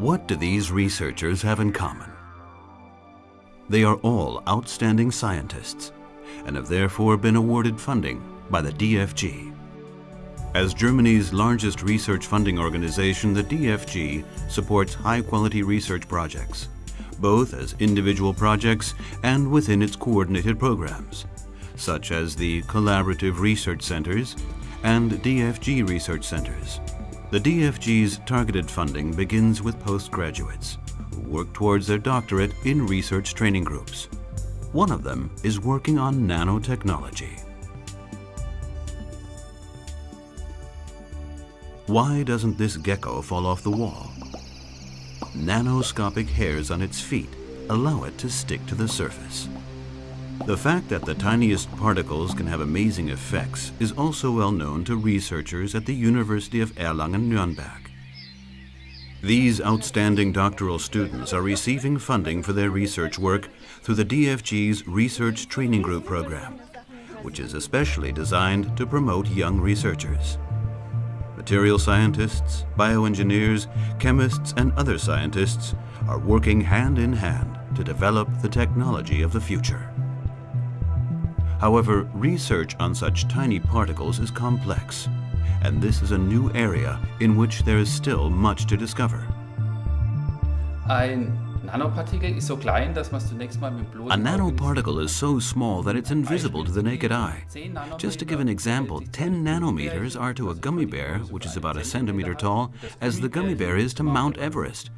What do these researchers have in common? They are all outstanding scientists and have therefore been awarded funding by the DFG. As Germany's largest research funding organization, the DFG supports high-quality research projects, both as individual projects and within its coordinated programs, such as the Collaborative Research Centers and DFG Research Centers. The DFG's targeted funding begins with postgraduates who work towards their doctorate in research training groups. One of them is working on nanotechnology. Why doesn't this gecko fall off the wall? Nanoscopic hairs on its feet allow it to stick to the surface. The fact that the tiniest particles can have amazing effects is also well known to researchers at the University of Erlangen-Nuremberg. These outstanding doctoral students are receiving funding for their research work through the DFG's Research Training Group program, which is especially designed to promote young researchers. Material scientists, bioengineers, chemists, and other scientists are working hand in hand to develop the technology of the future. However, research on such tiny particles is complex, and this is a new area in which there is still much to discover. Ein Nanopartikel ist so klein, dass man zunächst mal mit A bloßem nanoparticle is so small that it's invisible to the naked eye. Just to give an example, 10 nanometers are to a gummy bear, which is about a centimeter tall, as the gummy bear is to Mount Everest.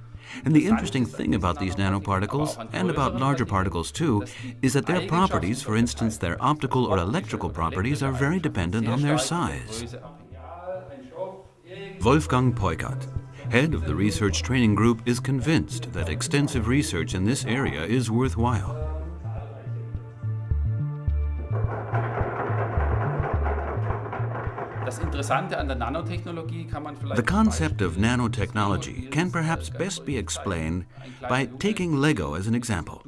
And the interesting thing about these nanoparticles, and about larger particles too, is that their properties, for instance their optical or electrical properties, are very dependent on their size. Wolfgang Peukert, head of the research training group, is convinced that extensive research in this area is worthwhile. The concept of nanotechnology can perhaps best be explained by taking Lego as an example.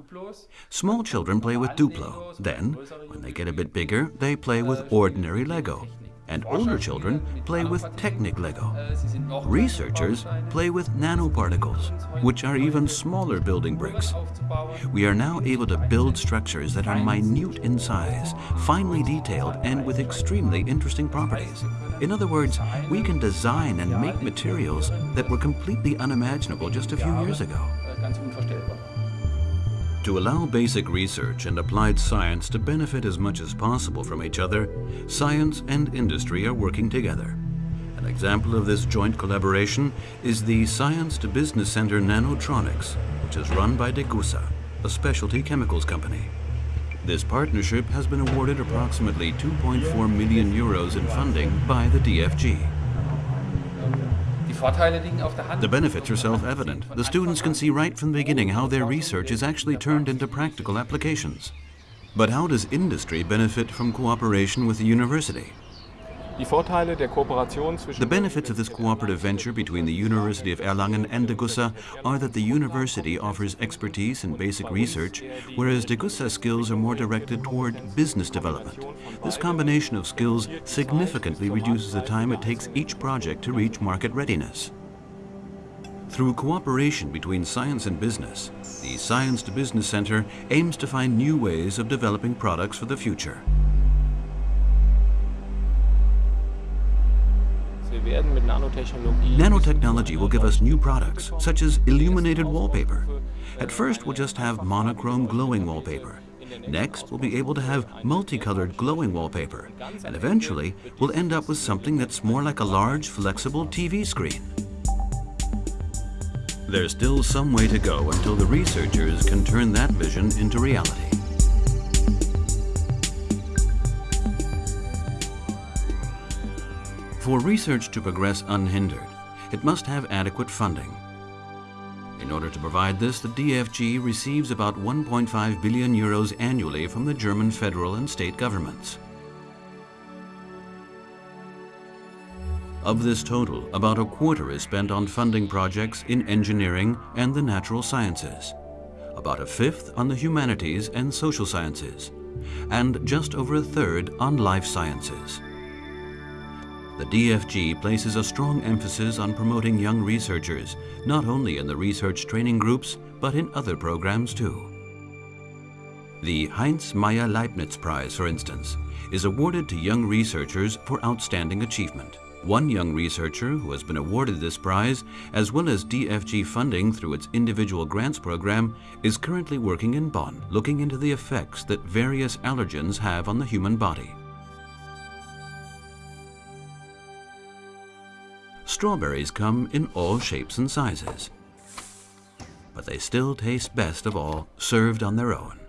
Small children play with Duplo. Then, when they get a bit bigger, they play with ordinary Lego. And older children play with Technic Lego. Researchers play with nanoparticles, which are even smaller building bricks. We are now able to build structures that are minute in size, finely detailed, and with extremely interesting properties. In other words, we can design and make materials that were completely unimaginable just a few years ago. To allow basic research and applied science to benefit as much as possible from each other, science and industry are working together. An example of this joint collaboration is the Science to Business Center Nanotronics, which is run by Degussa, a specialty chemicals company. This partnership has been awarded approximately 2.4 million euros in funding by the DFG. The benefits are self-evident. The students can see right from the beginning how their research is actually turned into practical applications. But how does industry benefit from cooperation with the university? The benefits of this cooperative venture between the University of Erlangen and Degussa are that the university offers expertise in basic research, whereas Degussa's skills are more directed toward business development. This combination of skills significantly reduces the time it takes each project to reach market readiness. Through cooperation between science and business, the Science to Business Center aims to find new ways of developing products for the future. Nanotechnology will give us new products, such as illuminated wallpaper. At first, we'll just have monochrome glowing wallpaper. Next, we'll be able to have multicolored glowing wallpaper. And eventually, we'll end up with something that's more like a large, flexible TV screen. There's still some way to go until the researchers can turn that vision into reality. For research to progress unhindered, it must have adequate funding. In order to provide this, the DFG receives about 1.5 billion euros annually from the German federal and state governments. Of this total, about a quarter is spent on funding projects in engineering and the natural sciences, about a fifth on the humanities and social sciences, and just over a third on life sciences. The DFG places a strong emphasis on promoting young researchers, not only in the research training groups, but in other programs too. The Heinz Maier-Leibnitz Prize, for instance, is awarded to young researchers for outstanding achievement. One young researcher who has been awarded this prize, as well as DFG funding through its individual grants program, is currently working in Bonn, looking into the effects that various allergens have on the human body. Strawberries come in all shapes and sizes, but they still taste best of all served on their own.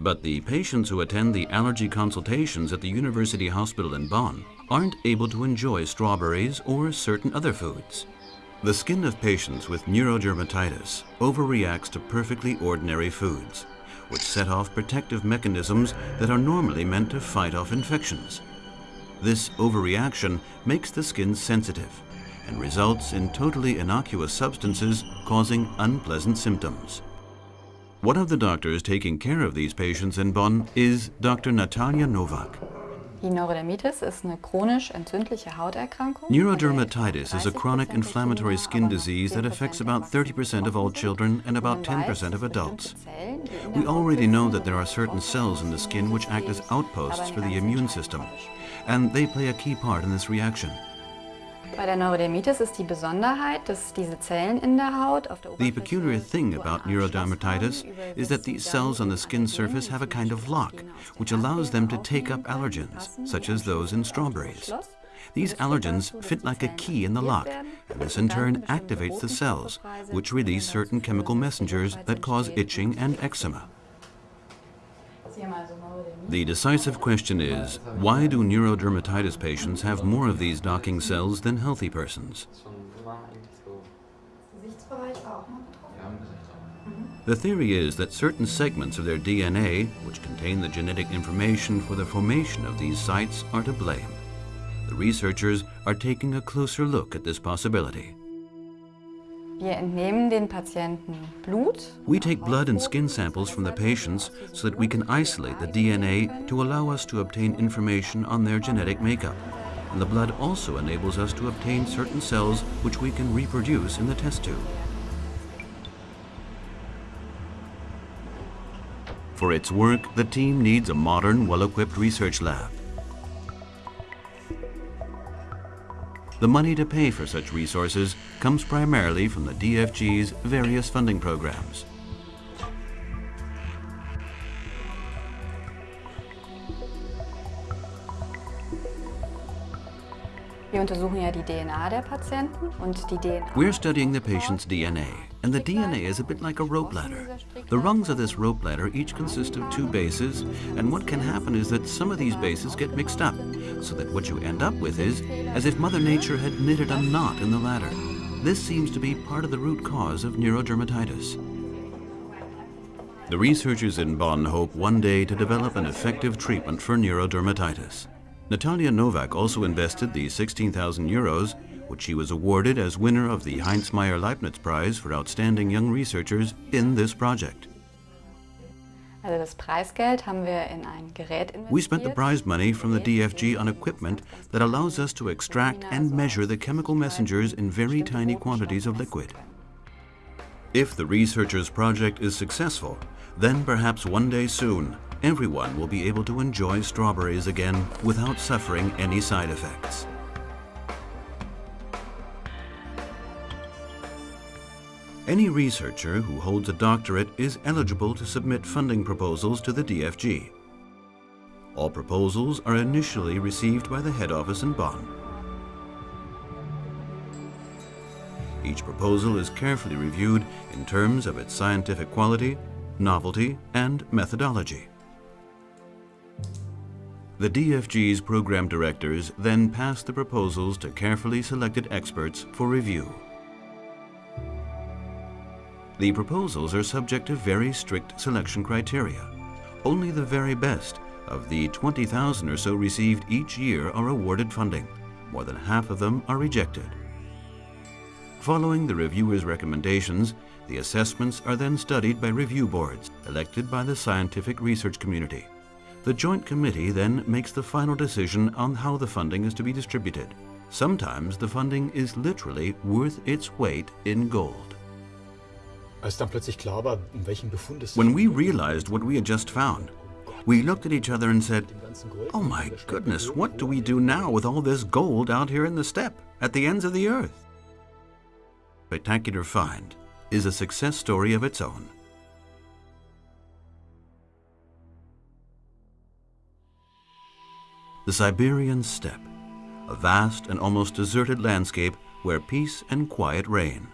But the patients who attend the allergy consultations at the University Hospital in Bonn aren't able to enjoy strawberries or certain other foods. The skin of patients with neurodermatitis overreacts to perfectly ordinary foods, which set off protective mechanisms that are normally meant to fight off infections. This overreaction makes the skin sensitive and results in totally innocuous substances causing unpleasant symptoms. One of the doctors taking care of these patients in Bonn is Dr. Natalia Novak. Neurodermatitis is a chronic inflammatory skin disease that affects about 30% of all children and about 10% of adults. We already know that there are certain cells in the skin which act as outposts for the immune system, and they play a key part in this reaction. The peculiar thing about neurodermatitis is that these cells on the skin surface have a kind of lock, which allows them to take up allergens, such as those in strawberries. These allergens fit like a key in the lock, and this in turn activates the cells, which release certain chemical messengers that cause itching and eczema. The decisive question is, why do neurodermatitis patients have more of these docking cells than healthy persons? The theory is that certain segments of their DNA, which contain the genetic information for the formation of these sites, are to blame. The researchers are taking a closer look at this possibility. We take blood and skin samples from the patients so that we can isolate the DNA to allow us to obtain information on their genetic makeup. And the blood also enables us to obtain certain cells which we can reproduce in the test tube. For its work, the team needs a modern, well-equipped research lab. The money to pay for such resources comes primarily from the DFG's various funding programs. Wir untersuchen ja die DNA der Patienten und die DNA. We're studying the patient's DNA, and the DNA is a bit like a rope ladder. The rungs of this rope ladder each consist of two bases, and what can happen is that some of these bases get mixed up, so that what you end up with is as if Mother Nature had knitted a knot in the ladder. This seems to be part of the root cause of neurodermatitis. The researchers in Bonn hope one day to develop an effective treatment for neurodermatitis. Natalia Novak also invested the 16,000 euros, which she was awarded as winner of the Heinz Maier-Leibnitz Prize for Outstanding Young Researchers, in this project. We spent the prize money from the DFG on equipment that allows us to extract and measure the chemical messengers in very tiny quantities of liquid. If the researchers' project is successful, then perhaps one day soon, everyone will be able to enjoy strawberries again without suffering any side effects. Any researcher who holds a doctorate is eligible to submit funding proposals to the DFG. All proposals are initially received by the head office in Bonn. Each proposal is carefully reviewed in terms of its scientific quality, novelty, and methodology. The DFG's program directors then pass the proposals to carefully selected experts for review. The proposals are subject to very strict selection criteria. Only the very best of the 20,000 or so received each year are awarded funding. More than half of them are rejected. Following the reviewers' recommendations, the assessments are then studied by review boards elected by the scientific research community. The Joint Committee then makes the final decision on how the funding is to be distributed. Sometimes the funding is literally worth its weight in gold. When we realized what we had just found, we looked at each other and said, Oh my goodness, what do we do now with all this gold out here in the steppe, at the ends of the earth? Spectacular Find is a success story of its own. The Siberian steppe, a vast and almost deserted landscape where peace and quiet reign.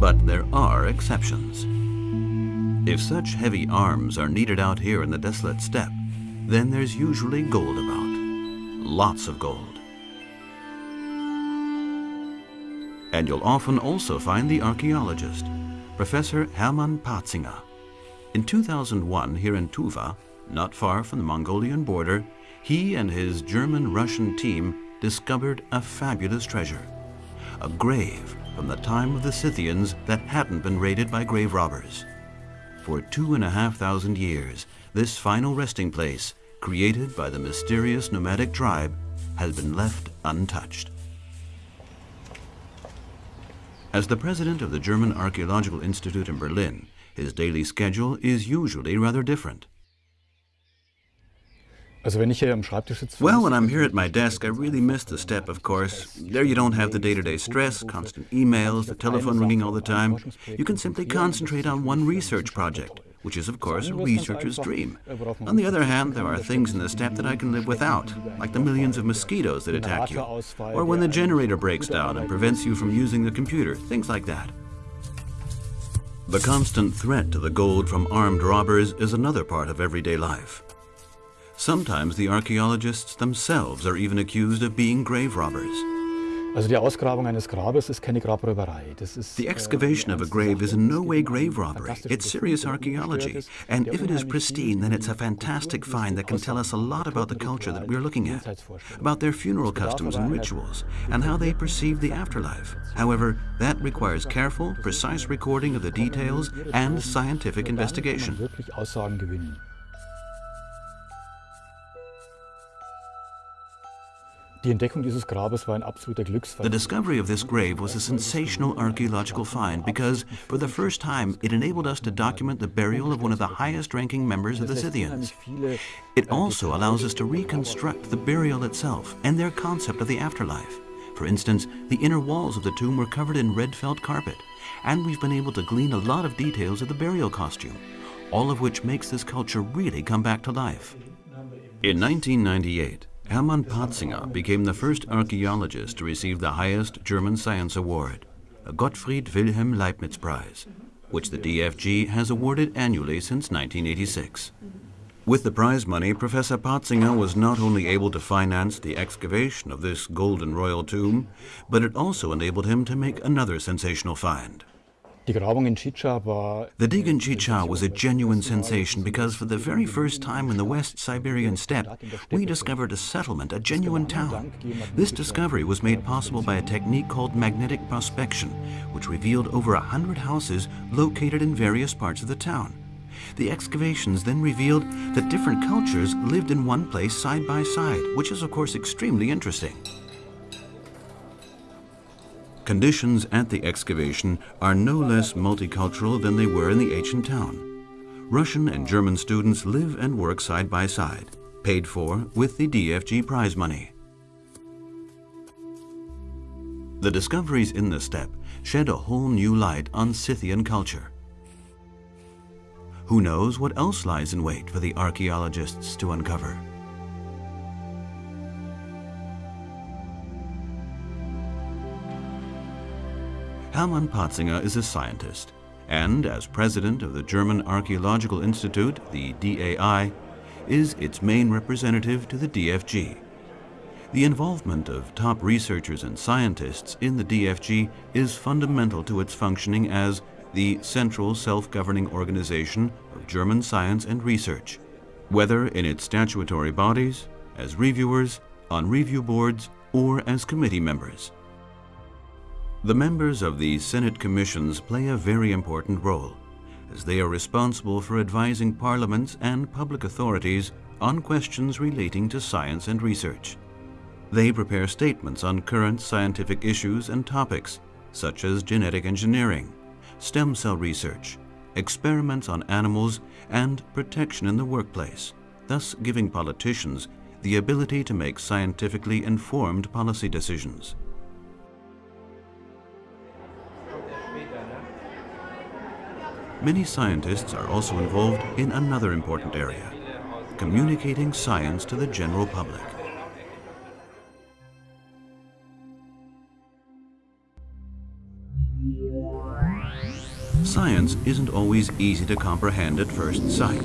But there are exceptions. If such heavy arms are needed out here in the desolate steppe, then there's usually gold about. Lots of gold. And you'll often also find the archaeologist, Professor Hermann Parzinger. In 2001, here in Tuva, not far from the Mongolian border, he and his German-Russian team discovered a fabulous treasure. A grave from the time of the Scythians that hadn't been raided by grave robbers. For two and a half thousand years, this final resting place, created by the mysterious nomadic tribe, has been left untouched. As the president of the German Archaeological Institute in Berlin, his daily schedule is usually rather different. Well, when I'm here at my desk, I really miss the steppe, of course. There you don't have the day-to-day stress, constant emails, the telephone ringing all the time. You can simply concentrate on one research project, which is, of course, a researcher's dream. On the other hand, there are things in the steppe that I can live without, like the millions of mosquitoes that attack you, or when the generator breaks down and prevents you from using the computer, things like that. The constant threat to the gold from armed robbers is another part of everyday life. Sometimes the archaeologists themselves are even accused of being grave robbers. Also die Ausgrabung eines Grabes ist keine Grabräuberei. Das ist, The äh, excavation of a grave is in no way grave robbery. It's serious archaeology. And if it is pristine, then it's a fantastic find that can tell us a lot about the culture that we're looking at, about their funeral customs and rituals, and how they perceive the afterlife. However, that requires careful, precise recording of the details and scientific investigation. The discovery of this grave was a sensational archaeological find because, for the first time, it enabled us to document the burial of one of the highest ranking members of the Scythians. It also allows us to reconstruct the burial itself and their concept of the afterlife. For instance, the inner walls of the tomb were covered in red felt carpet, and we've been able to glean a lot of details of the burial costume, all of which makes this culture really come back to life. In 1998, Hermann Parzinger became the first archaeologist to receive the highest German science award, the Gottfried Wilhelm Leibniz Prize, which the DFG has awarded annually since 1986. With the prize money, Professor Parzinger was not only able to finance the excavation of this golden royal tomb, but it also enabled him to make another sensational find. The dig in Chicha was a genuine sensation because for the very first time in the West Siberian steppe, we discovered a settlement, a genuine town. This discovery was made possible by a technique called magnetic prospection, which revealed over a hundred houses located in various parts of the town. The excavations then revealed that different cultures lived in one place side by side, which is of course extremely interesting. Conditions at the excavation are no less multicultural than they were in the ancient town. Russian and German students live and work side by side, paid for with the DFG prize money. The discoveries in the steppe shed a whole new light on Scythian culture. Who knows what else lies in wait for the archaeologists to uncover? Hermann Parzinger is a scientist, and as president of the German Archaeological Institute, the DAI, is its main representative to the DFG. The involvement of top researchers and scientists in the DFG is fundamental to its functioning as the central self-governing organization of German science and research, whether in its statutory bodies, as reviewers, on review boards, or as committee members. The members of the Senate commissions play a very important role, as they are responsible for advising parliaments and public authorities on questions relating to science and research. They prepare statements on current scientific issues and topics, such as genetic engineering, stem cell research, experiments on animals, and protection in the workplace, thus giving politicians the ability to make scientifically informed policy decisions. Many scientists are also involved in another important area, communicating science to the general public. Science isn't always easy to comprehend at first sight.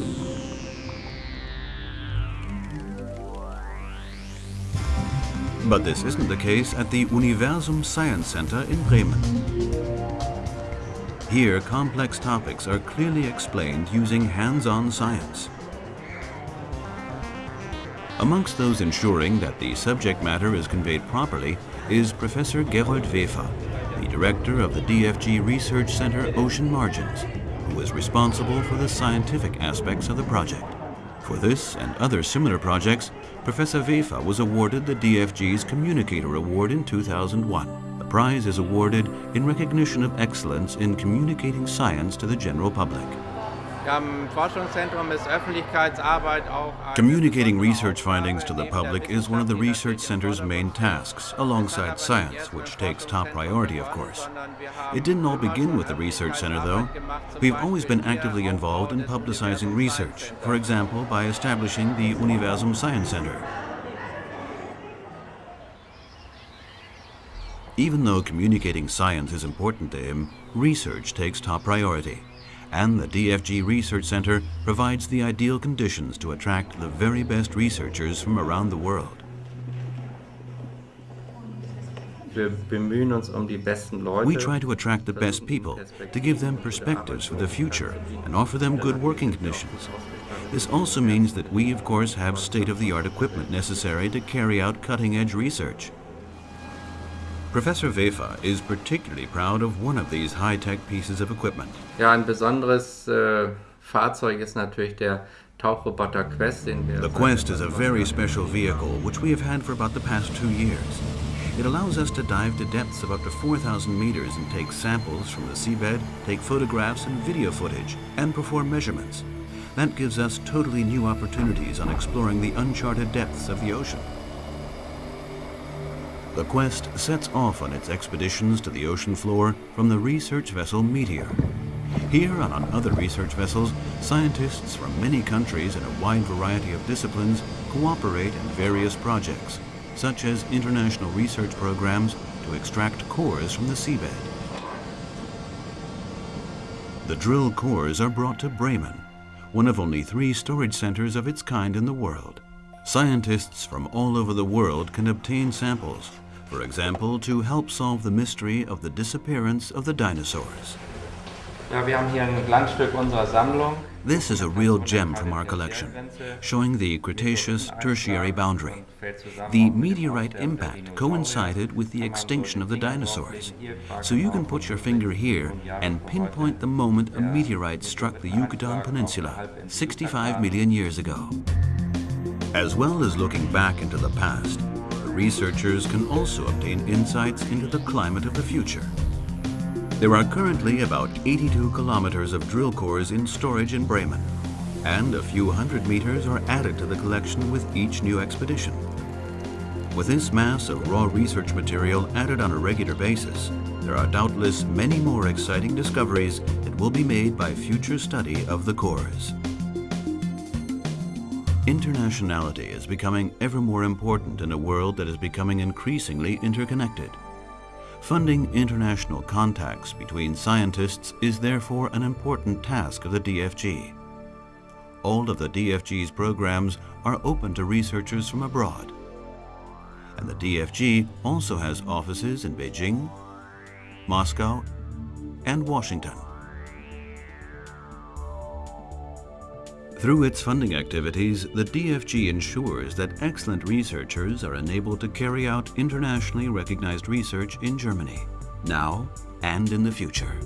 But this isn't the case at the Universum Science Center in Bremen. Here, complex topics are clearly explained using hands-on science. Amongst those ensuring that the subject matter is conveyed properly is Professor Gerold Wefer, the director of the DFG Research Center Ocean Margins, who is responsible for the scientific aspects of the project. For this and other similar projects, Professor Wefer was awarded the DFG's Communicator Award in 2001. The prize is awarded in recognition of excellence in communicating science to the general public. Communicating research findings to the public is one of the research center's main tasks, alongside science, which takes top priority, of course. It didn't all begin with the research center, though. We've always been actively involved in publicizing research, for example, by establishing the Universum Science Center. Even though communicating science is important to him, research takes top priority and the DFG Research Center provides the ideal conditions to attract the very best researchers from around the world. Um we try to attract the best people, to give them perspectives for the future and offer them good working conditions. This also means that we, of course, have state-of-the-art equipment necessary to carry out cutting-edge research. Professor Wefer is particularly proud of one of these high-tech pieces of equipment. Ja, ein besonderes äh, Fahrzeug ist natürlich der Tauchroboter Quest. The Quest is a very special vehicle which we have had for about the past two years. It allows us to dive to depths of up to 4,000 meters and take samples from the seabed, take photographs and video footage, and perform measurements. That gives us totally new opportunities on exploring the uncharted depths of the ocean. The Quest sets off on its expeditions to the ocean floor from the research vessel Meteor. Here and on other research vessels, scientists from many countries and a wide variety of disciplines cooperate in various projects, such as international research programs to extract cores from the seabed. The drill cores are brought to Bremen, one of only three storage centers of its kind in the world. Scientists from all over the world can obtain samples for example, to help solve the mystery of the disappearance of the dinosaurs. This is a real gem from our collection, showing the Cretaceous-Tertiary boundary. The meteorite impact coincided with the extinction of the dinosaurs. So you can put your finger here and pinpoint the moment a meteorite struck the Yucatan Peninsula 65 million years ago. As well as looking back into the past, researchers can also obtain insights into the climate of the future. There are currently about 82 kilometers of drill cores in storage in Bremen, and a few hundred meters are added to the collection with each new expedition. With this mass of raw research material added on a regular basis, there are doubtless many more exciting discoveries that will be made by future study of the cores. Internationality is becoming ever more important in a world that is becoming increasingly interconnected. Funding international contacts between scientists is therefore an important task of the DFG. All of the DFG's programs are open to researchers from abroad. And the DFG also has offices in Beijing, Moscow, and Washington. Through its funding activities, the DFG ensures that excellent researchers are enabled to carry out internationally recognized research in Germany, now and in the future.